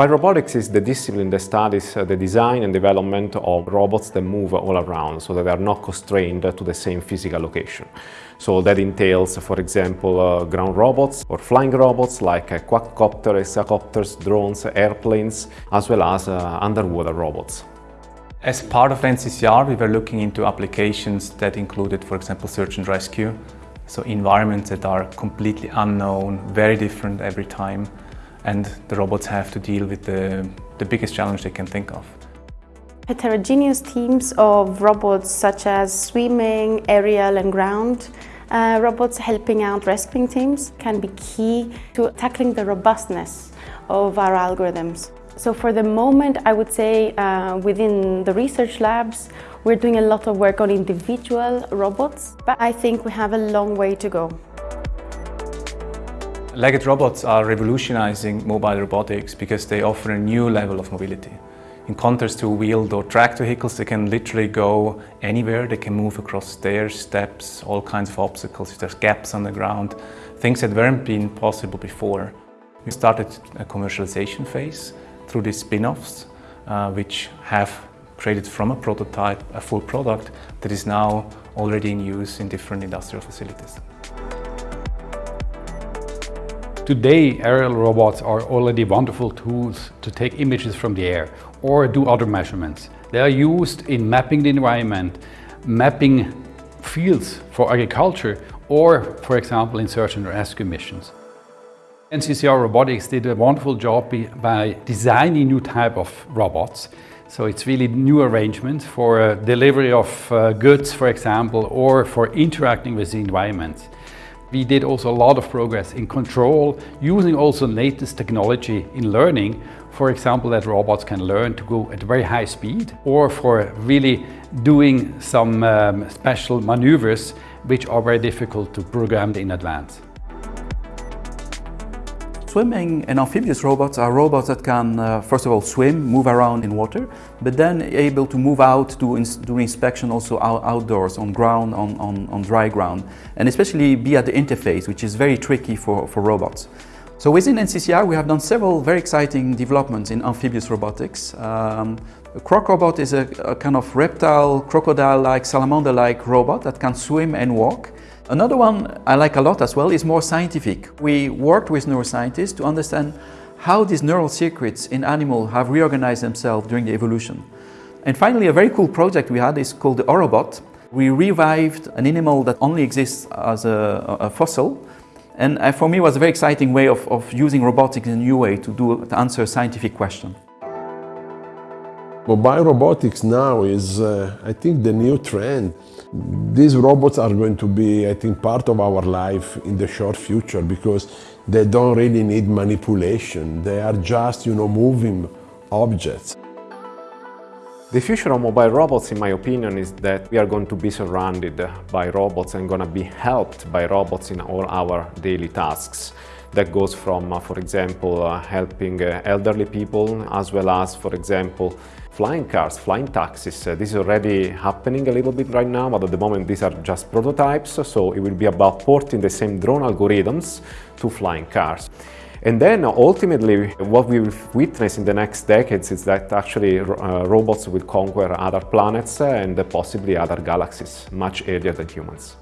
Biorobotics is the discipline that studies uh, the design and development of robots that move all around so that they are not constrained to the same physical location. So that entails, for example, uh, ground robots or flying robots like uh, quadcopters, hexacopters, drones, airplanes, as well as uh, underwater robots. As part of NCCR, we were looking into applications that included, for example, search and rescue. So environments that are completely unknown, very different every time. And the robots have to deal with the, the biggest challenge they can think of. Heterogeneous teams of robots such as swimming, aerial and ground uh, robots helping out rescuing teams can be key to tackling the robustness of our algorithms. So for the moment, I would say uh, within the research labs, we're doing a lot of work on individual robots, but I think we have a long way to go. Legged robots are revolutionizing mobile robotics because they offer a new level of mobility. In contrast to wheeled or tracked vehicles, they can literally go anywhere. They can move across stairs, steps, all kinds of obstacles. If there's gaps on the ground, things that weren't been possible before. We started a commercialization phase through these spin-offs, uh, which have created from a prototype a full product that is now already in use in different industrial facilities. Today, aerial robots are already wonderful tools to take images from the air or do other measurements. They are used in mapping the environment, mapping fields for agriculture or, for example, in search and rescue missions. NCCR Robotics did a wonderful job by designing new type of robots. So it's really new arrangements for uh, delivery of uh, goods, for example, or for interacting with the environment. We did also a lot of progress in control, using also latest technology in learning. For example, that robots can learn to go at very high speed, or for really doing some um, special maneuvers which are very difficult to program in advance. Swimming and amphibious robots are robots that can, uh, first of all, swim, move around in water, but then able to move out to ins do inspection also out outdoors, on ground, on, on, on dry ground, and especially be at the interface, which is very tricky for, for robots. So within NCCR, we have done several very exciting developments in amphibious robotics. Um, a crocrobot is a, a kind of reptile, crocodile-like, salamander-like robot that can swim and walk. Another one I like a lot as well is more scientific. We worked with neuroscientists to understand how these neural circuits in animals have reorganized themselves during the evolution. And finally, a very cool project we had is called the Orobot. We revived an animal that only exists as a, a fossil. And uh, for me, it was a very exciting way of, of using robotics in a new way to, do, to answer a scientific question. Mobile robotics now is, uh, I think, the new trend. These robots are going to be, I think, part of our life in the short future because they don't really need manipulation. They are just, you know, moving objects. The future of mobile robots, in my opinion, is that we are going to be surrounded by robots and going to be helped by robots in all our daily tasks. That goes from, uh, for example, uh, helping uh, elderly people, as well as, for example, flying cars, flying taxis. Uh, this is already happening a little bit right now, but at the moment these are just prototypes, so it will be about porting the same drone algorithms to flying cars. And then ultimately what we will witness in the next decades is that actually uh, robots will conquer other planets and possibly other galaxies much earlier than humans.